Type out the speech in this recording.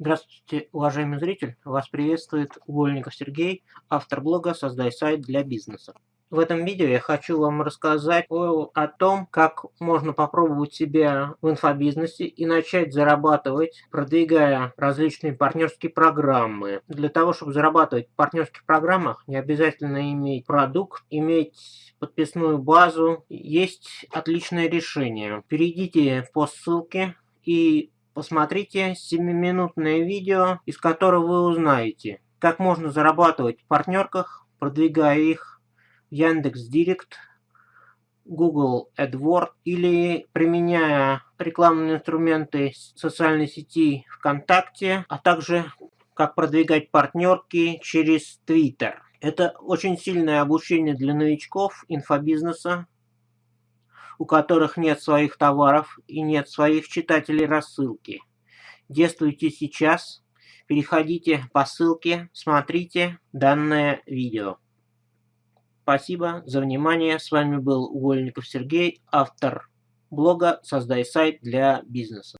Здравствуйте, уважаемый зритель! Вас приветствует Угольников Сергей, автор блога «Создай сайт для бизнеса». В этом видео я хочу вам рассказать о, о том, как можно попробовать себя в инфобизнесе и начать зарабатывать, продвигая различные партнерские программы. Для того, чтобы зарабатывать в партнерских программах, не обязательно иметь продукт, иметь подписную базу. Есть отличное решение. Перейдите по ссылке и Посмотрите 7-минутное видео, из которого вы узнаете, как можно зарабатывать в партнерках, продвигая их в Яндекс.Директ, Google AdWords или применяя рекламные инструменты социальной сети ВКонтакте, а также как продвигать партнерки через Twitter. Это очень сильное обучение для новичков инфобизнеса, у которых нет своих товаров и нет своих читателей рассылки. Действуйте сейчас, переходите по ссылке, смотрите данное видео. Спасибо за внимание. С вами был Угольников Сергей, автор блога «Создай сайт для бизнеса».